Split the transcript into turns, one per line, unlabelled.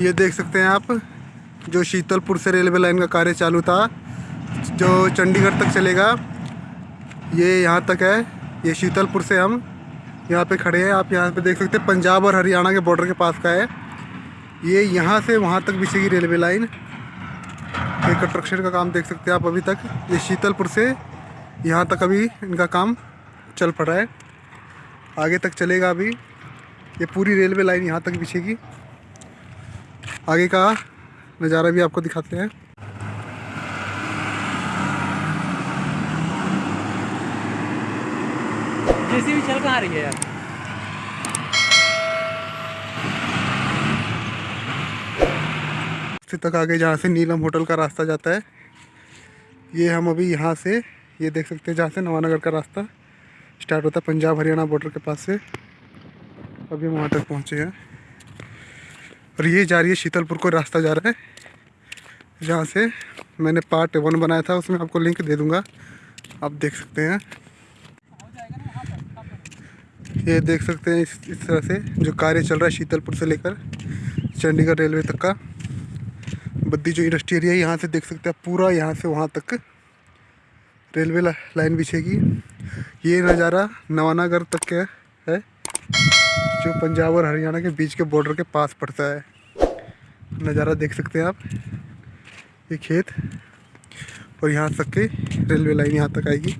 ये देख सकते हैं आप, जो शीतलपुर से रेलवे लाइन का कार्य चालू था, जो चंडीगढ़ तक चलेगा, ये यहाँ तक है, ये शीतलपुर से हम यहाँ पे खड़े हैं। आप यहाँ पे देख सकते हैं, पंजाब और हरियाणा के बॉर्डर के पास का है। ये यहाँ से वहाँ तक बिछेगी रेलवे लाइन। ये कंस्ट्रक्शन का काम देख सकते हैं आप अभी तक। ये शीतलपुर से यहाँ तक अभी इनका काम चल पड़ा है। आगे तक चलेगा अभी। ये पूरी रेलवे लाइन यहाँ तक बिछेगी आगे का नज़ारा भी आपको दिखाते हैं।
जैसे भी चल कहाँ रही है यार?
तक आगे जहाँ से नीलम होटल का रास्ता जाता है ये हम अभी यहाँ से ये देख सकते हैं जहाँ से नवानगर का रास्ता स्टार्ट होता है पंजाब हरियाणा बॉर्डर के पास से अभी हम वहाँ तक पहुँचे हैं। और ये जा रही है शीतलपुर को रास्ता जा रहा है, जहाँ से मैंने पार्ट वन बनाया था, उसमें आपको लिंक दे दूँगा। आप देख सकते हैं। ये देख सकते हैं इस इस तरह से जो कार्य चल रहा है शीतलपुर से लेकर चंडीगढ़ रेलवे तक का। बद्दी जो इंडस्ट्री एरिया है, यहाँ से देख सकते हैं पूरा यहाँ से वहाँ तक रेलवे लाइन बिछेगी। ये नज़ारा नवानागर तक का है। जो पंजाब और हरियाणा के बीच के बॉर्डर के पास पड़ता है। नज़ारा देख सकते हैं आप। ये खेत और यहाँ तक के रेलवे लाइन यहाँ तक आएगी।